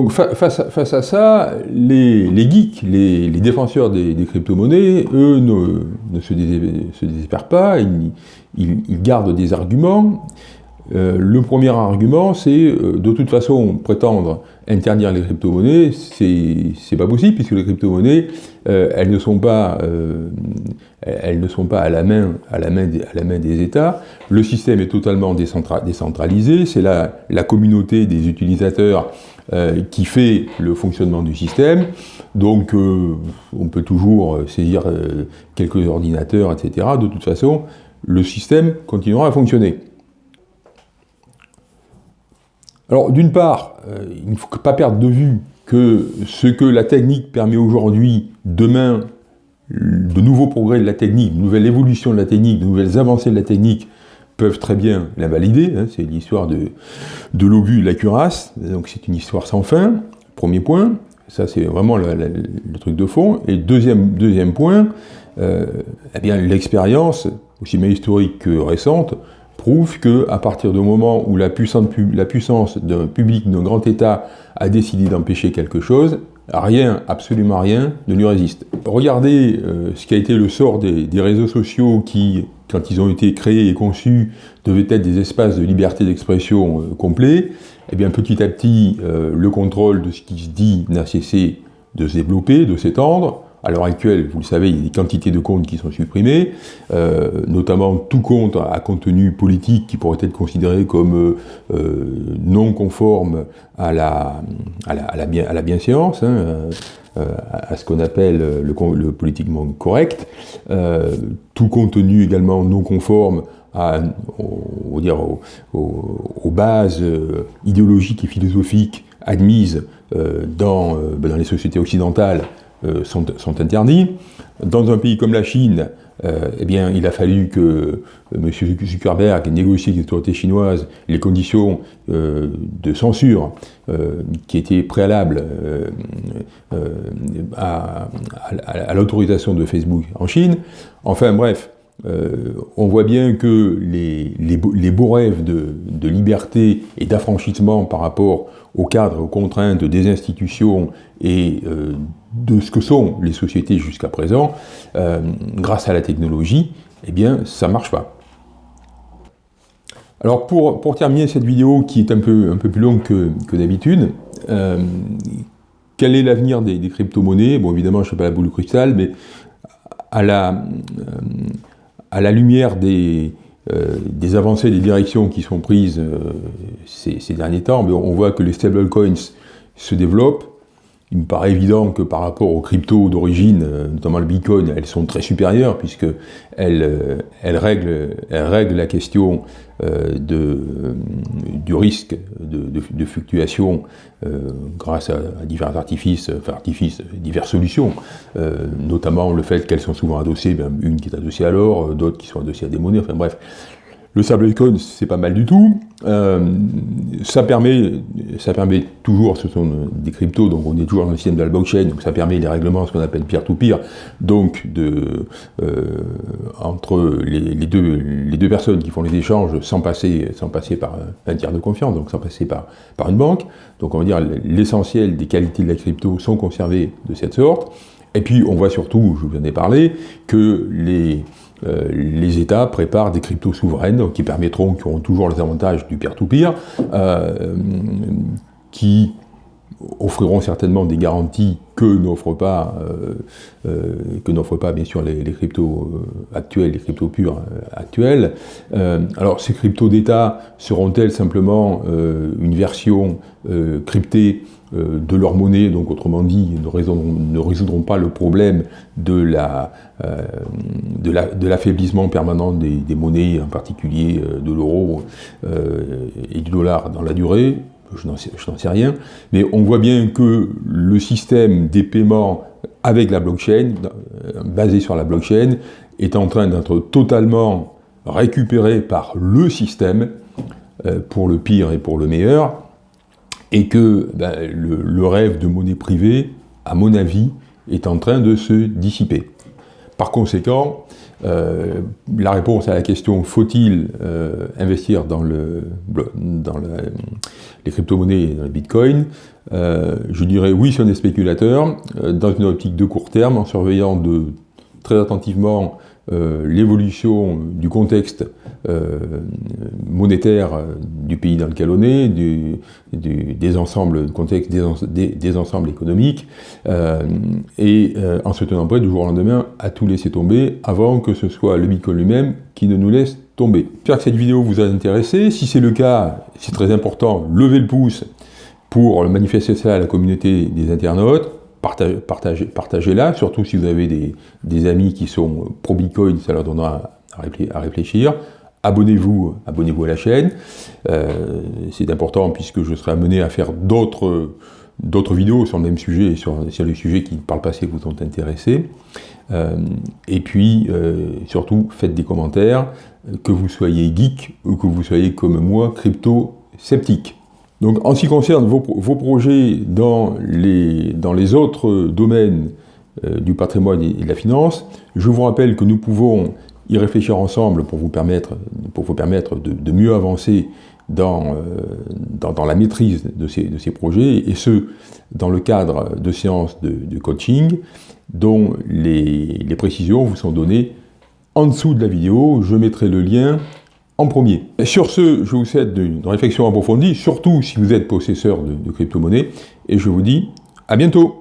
Donc, face, à, face, à, ça, les, geeks, les, défenseurs des, crypto-monnaies, eux, ne, se, désespèrent pas, ils, gardent des arguments. Euh, le premier argument, c'est euh, de toute façon prétendre interdire les crypto-monnaies, c'est pas possible puisque les crypto-monnaies, euh, elles ne sont pas, elles ne sont pas à la main, à la main, des, à la main des États. Le système est totalement décentralisé. C'est la, la communauté des utilisateurs qui fait le fonctionnement du système. Donc, on peut toujours saisir quelques ordinateurs, etc. De toute façon, le système continuera à fonctionner. Alors, d'une part, euh, il ne faut pas perdre de vue que ce que la technique permet aujourd'hui, demain, de nouveaux progrès de la technique, de nouvelles évolutions de la technique, de nouvelles avancées de la technique peuvent très bien l'invalider. Hein, c'est l'histoire de, de la cuirasse, donc c'est une histoire sans fin, premier point. Ça, c'est vraiment le, truc de fond. Et deuxième, deuxième point, euh, eh l'expérience, aussi bien historique que récente, prouve qu'à partir du moment où la puissance, la puissance d'un public, d'un grand État a décidé d'empêcher quelque chose, rien, absolument rien, ne lui résiste. Regardez euh, ce qui a été le sort des, réseaux sociaux qui, quand ils ont été créés et conçus, devaient être des espaces de liberté d'expression euh, complets. Eh bien, petit à petit, euh, le contrôle de ce qui se dit n'a cessé de se développer, de s'étendre. À l'heure actuelle, vous le savez, il y a des quantités de comptes qui sont supprimés, euh, notamment tout compte à contenu politique qui pourrait être considéré comme euh, euh, non conforme à la, à la, bien, à la bienséance, hein, à ce qu'on appelle le, politiquement correct, tout contenu également non conforme à, dire, aux, bases idéologiques et philosophiques admises dans, dans les sociétés occidentales euh, sont, interdits. Dans un pays comme la Chine, euh, eh bien, il a fallu que euh, M. Zuckerberg négocie avec les autorités chinoises les conditions de censure qui étaient préalables à, l'autorisation de Facebook en Chine. Enfin bref, on voit bien que les, les, beaux rêves de, de liberté et d'affranchissement par rapport au cadre, aux contraintes des institutions et de ce que sont les sociétés jusqu'à présent, euh, grâce à la technologie, eh bien, ça ne marche pas. Alors, pour, pour, terminer cette vidéo, qui est un peu, un peu plus longue que, d'habitude, euh, quel est l'avenir des, crypto-monnaies? Bon, évidemment, je ne sais pas la boule de cristal, mais à la, euh, à la lumière des, des avancées, des directions qui sont prises ces, ces, derniers temps, on voit que les stablecoins se développent, il me paraît évident que par rapport aux cryptos d'origine, euh, notamment le Bitcoin, elles sont très supérieures puisque elles, euh, règlent, elles règlent, la question euh, du risque de, fluctuation grâce à, divers artifices, enfin artifices, diverses solutions, notamment le fait qu'elles sont souvent adossées, ben, une qui est adossée à l'or, d'autres qui sont adossées à des monnaies, enfin bref, le stablecoin, c'est pas mal du tout. Euh, ça, permet, ça permet toujours, ce sont des cryptos, donc on est toujours dans le système de la blockchain, donc ça permet les règlements, ce qu'on appelle peer-to-peer, donc de, euh, entre les, deux, les deux personnes qui font les échanges sans passer, sans passer par un tiers de confiance, donc sans passer par, par une banque. Donc on va dire l'essentiel des qualités de la crypto sont conservées de cette sorte. Et puis on voit surtout, je vous en ai parlé, que les euh, les États préparent des cryptos souveraines qui permettront, qui auront toujours les avantages du peer-to-peer, euh, qui offriront certainement des garanties que n'offrent pas, euh, pas bien sûr les, cryptos actuels, les cryptos purs actuels. alors ces cryptos d'État seront-elles simplement une version cryptée de leur monnaie, donc autrement dit, ne résoudront, pas le problème de euh, l'affaiblissement permanent des, monnaies, en particulier euh, de l'euro et du dollar dans la durée, je n'en sais, rien, mais on voit bien que le système des paiements avec la blockchain, basé sur la blockchain, est en train d'être totalement récupéré par le système, pour le pire et pour le meilleur, et que ben, le, rêve de monnaie privée, à mon avis, est en train de se dissiper. Par conséquent, euh, la réponse à la question « faut-il euh, investir dans, le, dans les crypto-monnaies et dans le bitcoin je dirais oui si on est spéculateur, dans une optique de court terme, en surveillant très attentivement l'évolution du contexte monétaire du pays dans lequel on est, des ensembles contexte des, ensembles économiques, et en se tenant prêt du jour au lendemain à tout laisser tomber avant que ce soit le Bitcoin lui-même qui ne nous laisse tomber. J'espère que cette vidéo vous a intéressé. Si c'est le cas, c'est très important, levez le pouce pour manifester ça à la communauté des internautes. Partagez-la, partagez, surtout si vous avez des, amis qui sont pro-Bitcoin, ça leur donnera à réfléchir. Abonnez-vous abonnez à la chaîne. Euh, c'est important puisque je serai amené à faire d'autres vidéos sur le même sujet et sur, sur les sujets qui, par le passé, vous ont intéressé. Euh, et puis, euh, surtout, faites des commentaires, que vous soyez geek ou que vous soyez, comme moi, crypto-sceptique. Donc, en ce qui concerne vos, projets dans les, autres domaines euh, du patrimoine et de la finance, je vous rappelle que nous pouvons y réfléchir ensemble pour vous permettre, de mieux avancer dans, euh, la maîtrise de ces, de ces, projets, et ce, dans le cadre de séances de, coaching, dont les, les, précisions vous sont données en dessous de la vidéo. Je mettrai le lien en premier. Sur ce, je vous souhaite une réflexion approfondie, surtout si vous êtes possesseur de, de crypto-monnaies, et je vous dis à bientôt